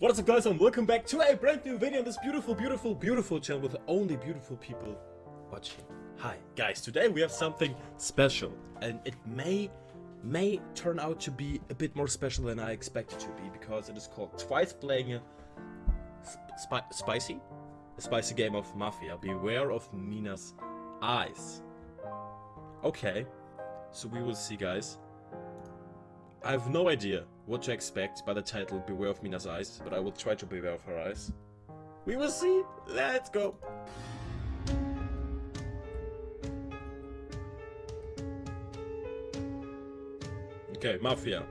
What is up guys and welcome back to a brand new video on this beautiful, beautiful, beautiful channel with only beautiful people watching. Hi guys, today we have something special and it may, may turn out to be a bit more special than I expected it to be because it is called Twice Playing a spi Spicy? A spicy game of Mafia. Beware of Mina's eyes. Okay, so we will see guys. I have no idea what to expect by the title Beware of Mina's Eyes, but I will try to beware of her eyes. We will see! Let's go! Okay, Mafia.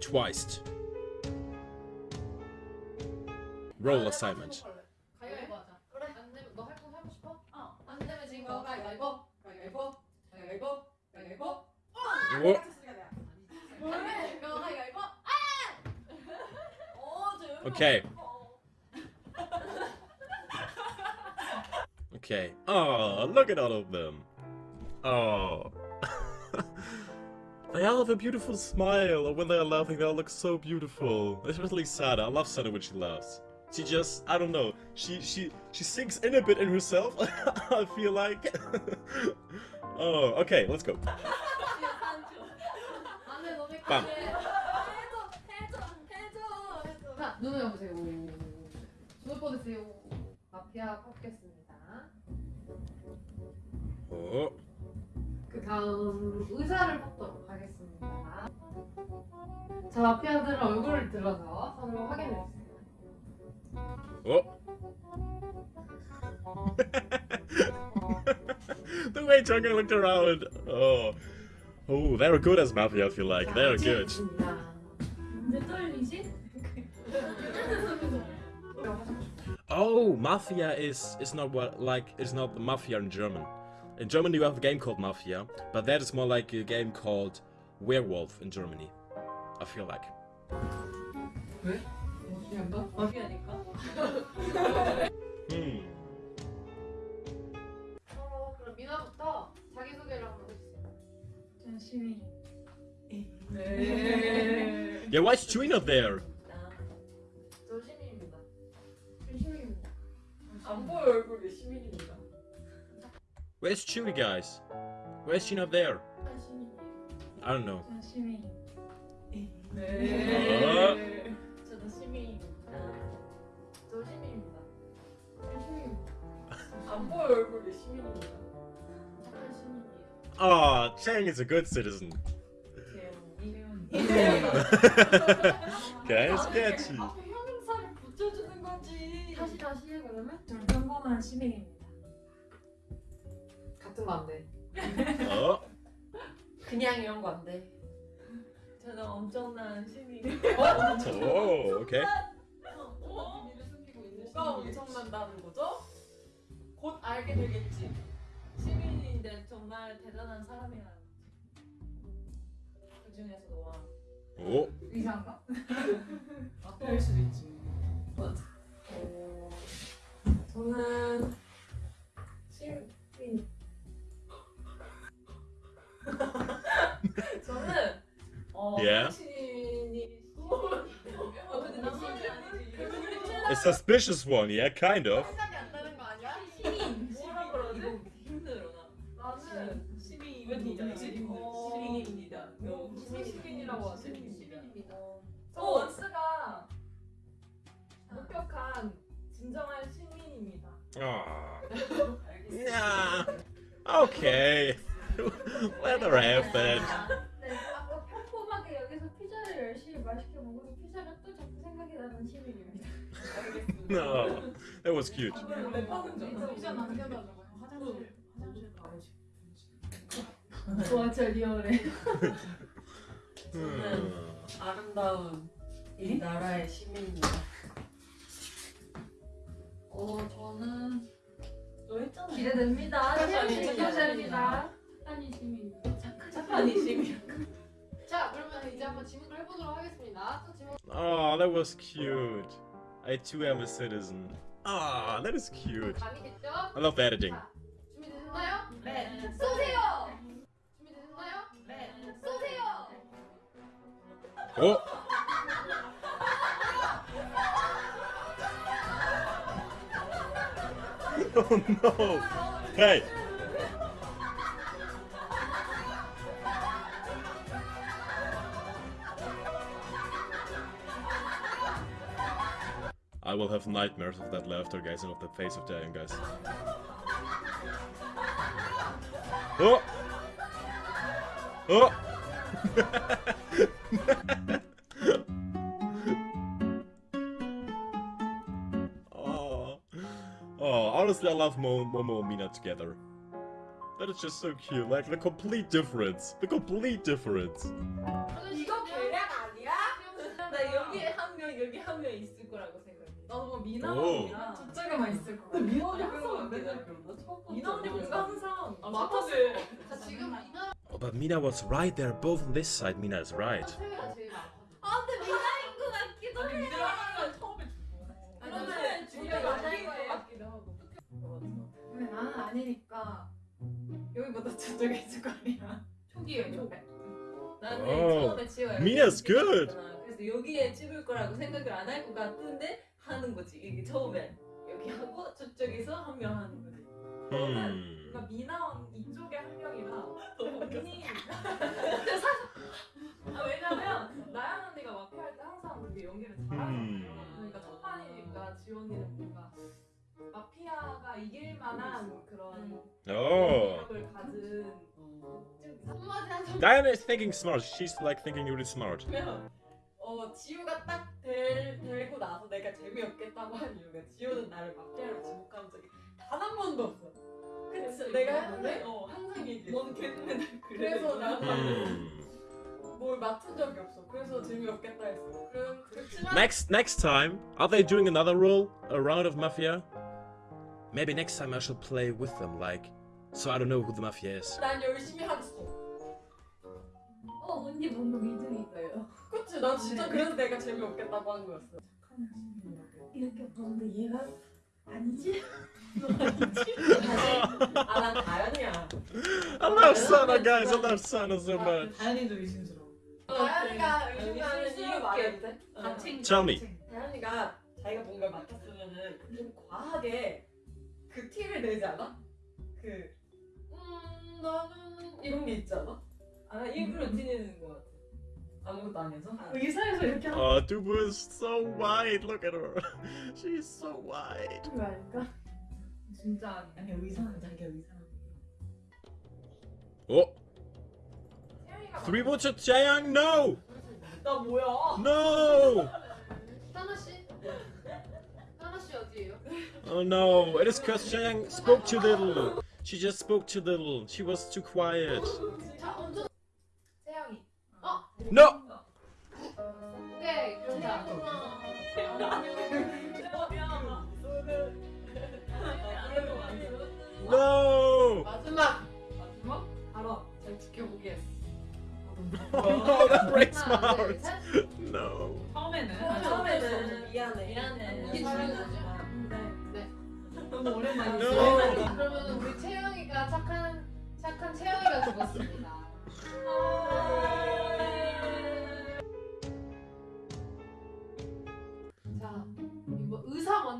Twice. Role assignment. Okay. Okay. Oh, look at all of them. Oh. they all have a beautiful smile, and when they are laughing, they all look so beautiful. Especially Sana. I love Sana when she laughs. She just, I don't know, she she she sinks in a bit in herself. I feel like. oh, okay, let's go. 안 눈을 여보세요. 죽을 뻔했어요. 마피아 뽑겠습니다. Oh. 그 다음 의사를 뽑도록 하겠습니다. 자, 마피아들은 얼굴을 들어서 서로 확인해 주세요. Oh. the way Jungle looked around. Oh. Oh, they were good as Mafia, I feel like. They are good. Oh, Mafia is is not what like is not Mafia in German. In Germany you have a game called Mafia, but that is more like a game called Werewolf in Germany. I feel like. 왜? 마피아인가? 마피아니까? Hmm. 어, 그럼 미나부터 자기소개를 한번 해주세요. 전 시민. 네. Yeah, why is Chewie not there? 안 보여 얼굴이 시민입니다. Where's Chewie, guys? Why is she not there? 전 시민이에요. I don't know. 전 시민. 네. 저도 시민입니다. 저 시민입니다. 저 시민입니다. 안 보여 얼굴이 시민입니다. 착한 시민이에요. Oh, Chang is a good citizen. 대웅이. Okay, sketchy. 앞 그러면? 전 평범한 시민입니다. 같은 거안 돼. Oh, 그냥 이런 거안 돼. 저는 엄청난 시민이에요. oh, okay. 어? 뭐가 엄청난다는 거죠? 곧 알게 되겠지. 시민인데 정말 대단한 사람이라는. 그 중에서 너와 Oh, 의사인가? 그럴 수도 있지. 맞아. 어, 저는 시민. 저는 어 Yeah. 당신이 어 근데 나 시민이 아니지. a suspicious one, yeah, kind of. Okay. Let her have that. 네, 아까 평범하게 여기서 피자를 열심히 맛있게 먹어서 피자가 또 자꾸 생각이 나는 시민입니다. No, that was cute. 피자 남겨달라고 화장실 화장실 가야지. 와, 진짜 리얼해. Hmm. 아름다운 이 나라의 시민입니다. 어, 저는 너 했잖아. 기대됩니다. 기대됩니다. 착한 시민입니다. 착한 착한 이 시민. 자, 그러면 이제 한번 질문을 해보도록 하겠습니다. 또 질문. Oh, that was cute. I too am a citizen. Ah, that is cute. 감이 됐죠? I love editing. 자, 준비되셨나요? 네. 쏘세요. 준비되셨나요? 네. 쏘세요. Oh, Oh no! Hey! I will have nightmares of that laughter, guys, and of the face of Diane, guys. Oh! oh. Oh, honestly, I love Mo Momo and Mina together. That is just so cute. Like, the complete difference. The complete difference. 이거 계략 아니야? 나 여기 한 명, 여기 한 명 있을 거라고 생각해. 나도 뭐 오. 미나랑 저쪽에만 있을 것 같아. 미나 언니 항상 안 되나? 미나 언니 뭔가 항상 아, 맡았을 자 지금 미나랑 Oh, but Mina was right. They're both on this side. Mina is right. 세미가 제일 많거든. 아 근데 아니니까 여기보다 저쪽에 있을 거 아니야. 초기에 초기. 나는 오. 처음에 지호야. Mina's good. 그래서 여기에 찍을 거라고 생각을 안 할 것 같은데 하는 거지. 이게 처음에 여기 하고 저쪽에서 한 명 하는 거지. 그러니까 미나원 이쪽에 한 명이라 언니. 아, 왜냐면 나연 언니가 마피아 할 때 항상 그게 연기를 잘하는 음. 그러니까 첫 판이니까 지원이는 뭔가 마피아가 이길 만한 그런 Oh. 능력을 가진 한마디 하자. Diana is thinking smart. She's like thinking really smart. 그러면 어 지우가 딱 될, 되고 나서 내가 재미없겠다고 한 이유가 지우는 나를 마피아로 지목한 적이 단 한 번도 없어. 그치? 내가 항상 어 항상 얘기해. 넌 걔는 그래서 나는 Hmm. 뭘 맡은 적이 없어. 그래서 재미없겠다 했어. 그럼 그렇지만 Next, next time, are they doing another role, a round of mafia? Maybe next time I should play with them, like, so I don't know who the mafia is. 난 열심히 하겠어. 어 언니 뭔가 믿음이 있어요. 그치? 난 진짜 그래서 내가 재미없겠다고 한 거였어. 이렇게 보는데 얘가 아니지? 아난 다현이야. I love Sana, guys. I love Sana so much. 다현이도 의심스러워. 다현이가 의심스러워. 의심하는 이유 말해도 돼? 같은 Tell me. 다현이가 자기가 뭔가 맡았으면은 좀 과하게 그 티를 내지 않아? 그 음, 나는 이런 게 있지 않아? 아 일부러 티내는 거 같아. 아무것도 안 해서. 의사에서 이렇게 하는 Oh, Dubu is so white. Look at her. She's so white. 거 아닐까? 진짜 아니 의사는 자기가 의사. Votes to Chaeyang. No, 나 뭐야? no. 하나 씨. 하나 씨 어디예요? Oh no, it is because she spoke too little. She just spoke too little. She was too quiet. No!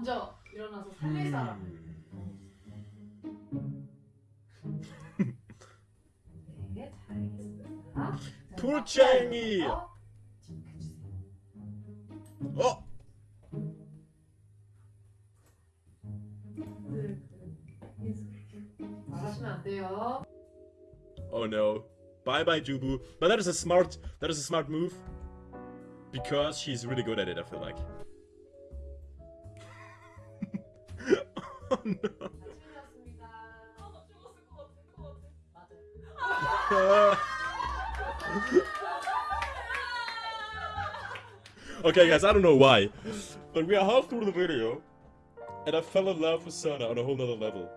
먼저 일어나서 살릴 사람. 네, 돌쟁이. 어? Oh no. Bye bye Dubu. But that is a smart that is a smart move. Because she's really good at it, I feel like. Oh, no. okay, guys, I don't know why, but we are half through the video, and I fell in love with Sana on a whole nother level.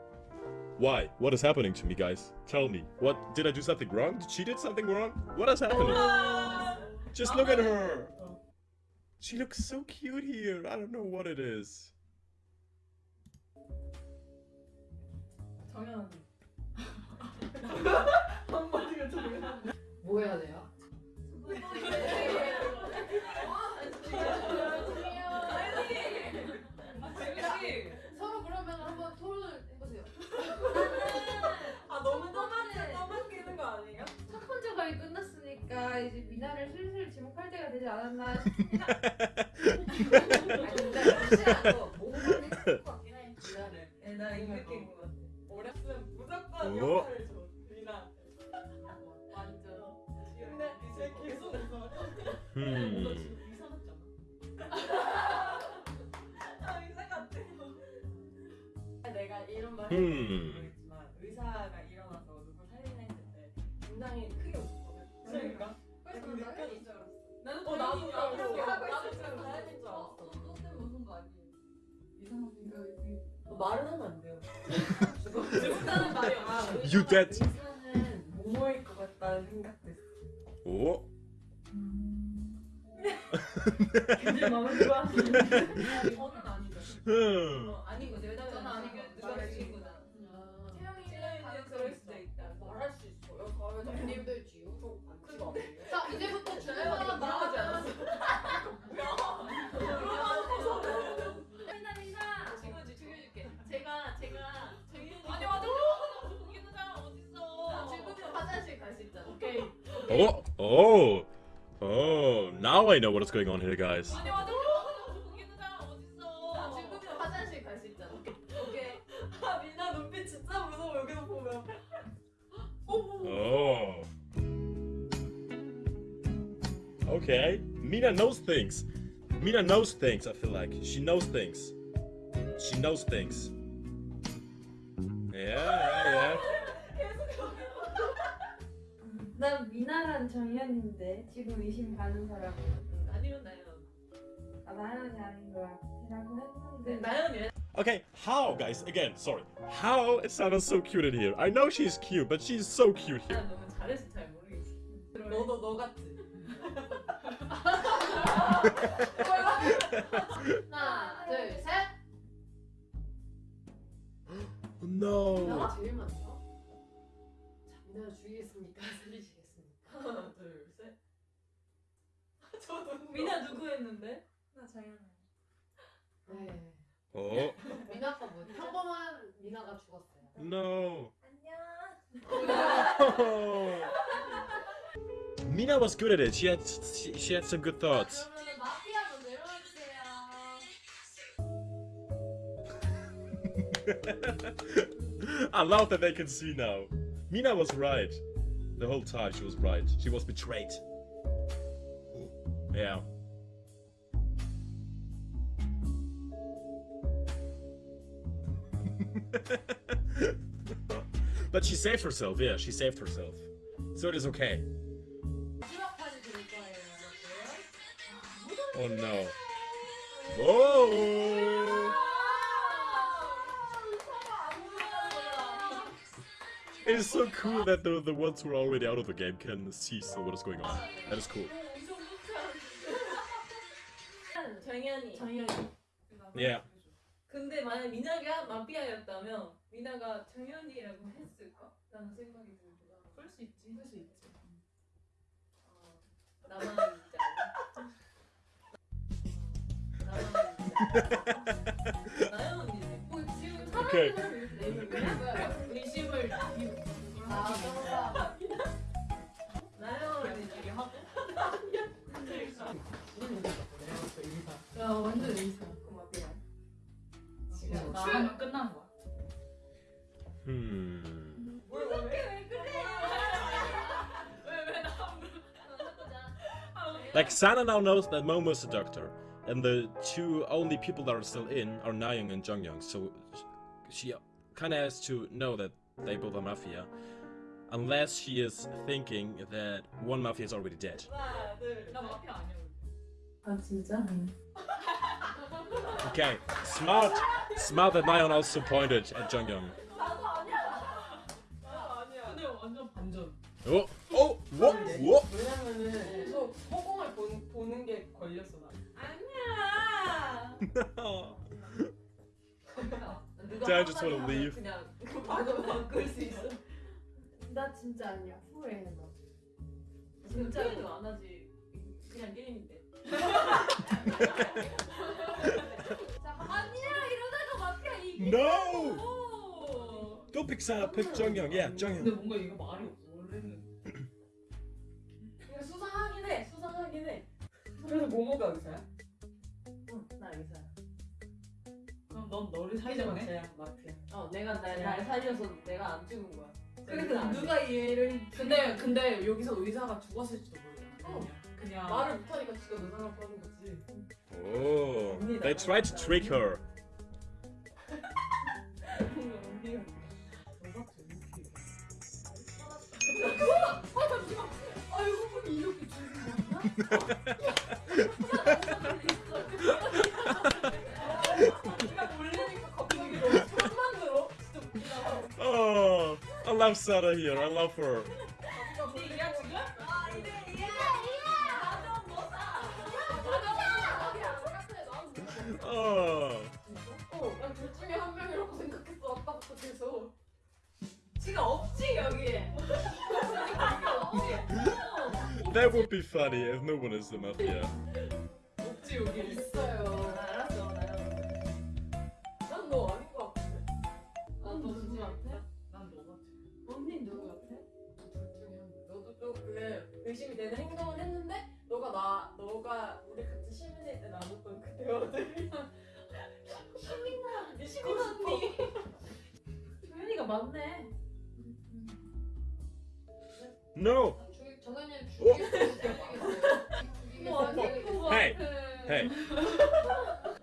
Why? What is happening to me, guys? Tell me. What? Did I do something wrong? Did she did something wrong? What is happening? Just look at her. She looks so cute here. I don't know what it is. 저면 한마디가 저면 뭐 해야 돼요? 내가 이런 말 Hmm. 모르겠지만 의사가 일어나서 누굴 살리나 했을 때 굉장히 크게 웃었거든. 그러니까. 그래서 난 당연히 줄 알았어. 나는 어 나도 당연히 나도 알고 하고 나도 줄 지금 다행인 줄 어, 알았어. 너, 너 때문에 웃은 거 아니에요? 이상한 생각이 너 말은 하면 안 돼요. 죽었다는 말이 없어. You dead. 의사는 모모일 것 같다는 생각도 했어. Oh. 굉장히 마음에 들어. 저는 아니죠. Hmm. I know what is going on here, guys. 아니 맞아. 죽이는 사람 자 어딨어? 지금부터 화장실 갈 수 있잖아. 오케이. 아 미나 눈빛 진짜 무서워 여기서 보면. Oh. Okay. Mina knows things. Mina knows things, I feel like. She knows things. She knows things. Yeah, yeah, 난 미나란 정연인데 지금 의심 가는 사람 아니면 나연. 아 나연이 아닌 것 같라고 했는데 나연이 yeah. Okay, how, guys? Again, sorry. How it sounded so cute in here. I know she's cute, but she's so cute here. 난 너무 잘해서 잘 모르겠어. 너도 너 같지. 하나, 둘, 셋. No. 미나가 제일 많죠? 자, 미나를 죽이겠습니까? 살리시겠습니까? 하나 둘 셋. 저도 미나 누구 했는데? 나 정연. 네. Oh, 미나가 뭐 평범한 미나가 죽었어요. no. 안녕. Mina was good at it. She had she, she had some good thoughts. 그러면 마피아 먼저 일어나주세요. I love that they can see now. Mina was right. The whole time she was right. She was betrayed. Yeah. but she saved herself, yeah, she saved herself. So it is okay. Oh no. Oh. It is so cool that the, the ones who are already out of the game can see still what is going on. That is cool. Yeah. 근데 만약 미나가 마피아였다면 미나가 정연이라고 했을까? 라는 생각이 들더라. 그럴 수 있지. 그럴 수 있지. 어, 나만 않아? 나만 않아? 나연 언니네. 뭐 지금 거야. 의심을 Hmm. Like Sana now knows that Momo is a doctor, and the two only people that are still in are Nayeon and Jeongyeon, so she kind of has to know that they both are mafia. Unless she is thinking that one mafia is already dead. Okay, smart, smart that Nayeon also pointed at Jeongyeon. Oh, oh, what, what? 왜냐면은 계속 I just wanna leave 나 진짜 아니야 후회해 나 진짜 게임도 안 하지. 그냥 게임인데. 자, 아니야 이러다가 마피아 이기. No! pick Sana, pick Jonghyun. Yeah, 근데. 뭔가 이거 말이 없어. 원래는. 이거 수상하긴 해. 수상하긴 해. 그래서 모모가 의사야? 응나 의사야 그럼 넌 너를? 마피아 마피아 어 내가 날, 날 살려서 내가 안 죽은 거야 그러니까 누가 이해를 근데 근데 여기서 의사가 죽었을지도 모르잖아. 어. 그냥 말을 못하니까 지가 의사라고 하는 거지 Oh, they tried to trick her. Sarah here. I love her. 이야 지금? 아 이래 이래 나좀 못사 Oh, 난둘 중에 한 명이라고 생각했어 아까부터 계속 지가 없지 여기에 that would be funny if no one is the mafia. 없지 여기. 있어요 맞네. No. 죽이 정현이 죽이겠어요 죽이겠어요 뭐 Hey, hey.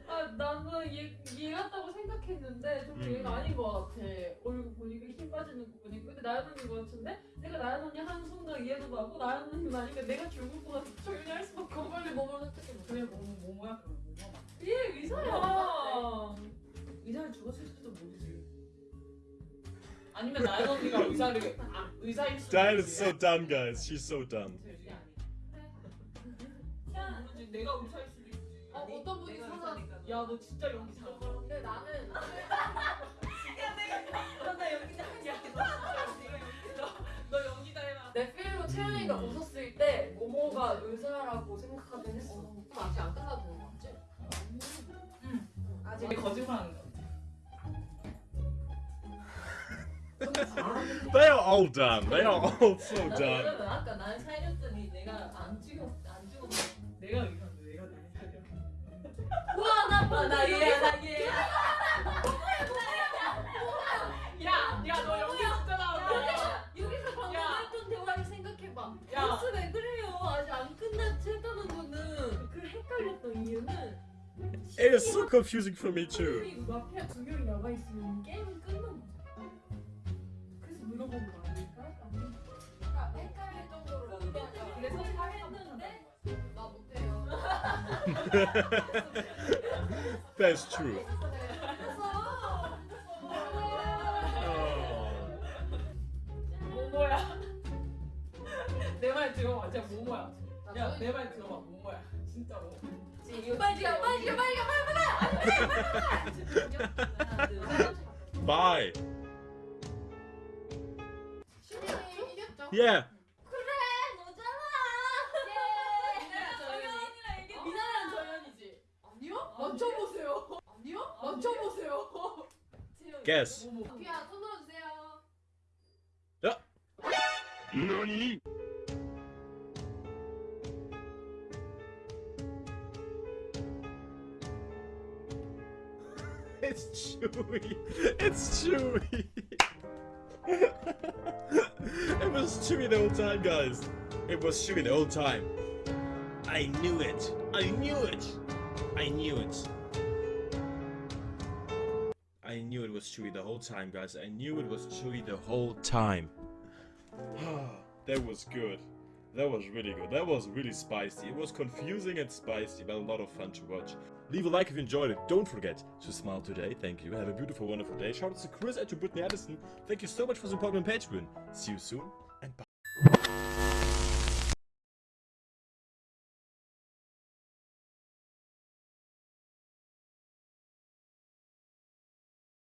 아 나는 얘, 얘 같다고 생각했는데 좀 음. 얘가 아닌 것 같아. 얼굴 보니까 힘 빠지는 거 보니까 근데 나연 언니인 것 같은데 내가 나연 언니 하는 순간 이해도 가고 나연 언니 나니까 내가 죽을 것 같아. 조연이 할 수밖에 없어. 빨리 몸을 선택해 그래 뭐 뭐야 그럼 뭐야? 얘 의사야. 의사를 죽었을지도 모르지. 아니면 나연 언니가 의사를 아, 의사일 수도 Diane 있지. is so dumb, guys. She's so dumb. 모르지. 내가 의사일 수도 있지. 어, 어떤 분이 내가 사서 의사니까 야너 진짜 연기 잘한다. 근데 나는 나 여기 너 연기 다 해라. 내 필로 채연이가 웃었을 all dumb. They are all so. 그러면 아까 날 살렸더니 내가 안 죽였 안 죽었어 내가 의사인데 내가 날 살려. 와나나 얘야 나 얘 야 야, 야, 너 연기 진짜 나온다. 여기서 방금 야. 했던 대화를 생각해봐. 야. 보스 왜 그래요? 아직 안 끝났지 했다는 거는 그 헷갈렸던 이유는 It is so confusing for me too. 마피아 두 명이 나가 있으면 게임이 끝 That's true. Oh. 모모야. 내 말 들어봐. 진짜 모모야. 야, 내 말 들어봐. 모모야. 진짜로. 빨리 가 빨리 가 빨리 가 빨리 가 Bye. 시민이 이겼죠? Yeah. Guess. 모모. 피아 손 들어주세요 Nani? It's Chewy. It's Chewy. it was Chewy the whole time, guys. It was Chewy the whole time. I knew it. I knew it. I knew it. I knew it Was Chewy the whole time, guys. I knew it was Chewy the whole time. that was good. That was really good. That was really spicy. It was confusing and spicy, but a lot of fun to watch. Leave a like if you enjoyed it. Don't forget to smile today. Thank you. Have a beautiful, wonderful day. Shout out to Chris and to Brittany Addison. Thank you so much for supporting on Patreon. See you soon.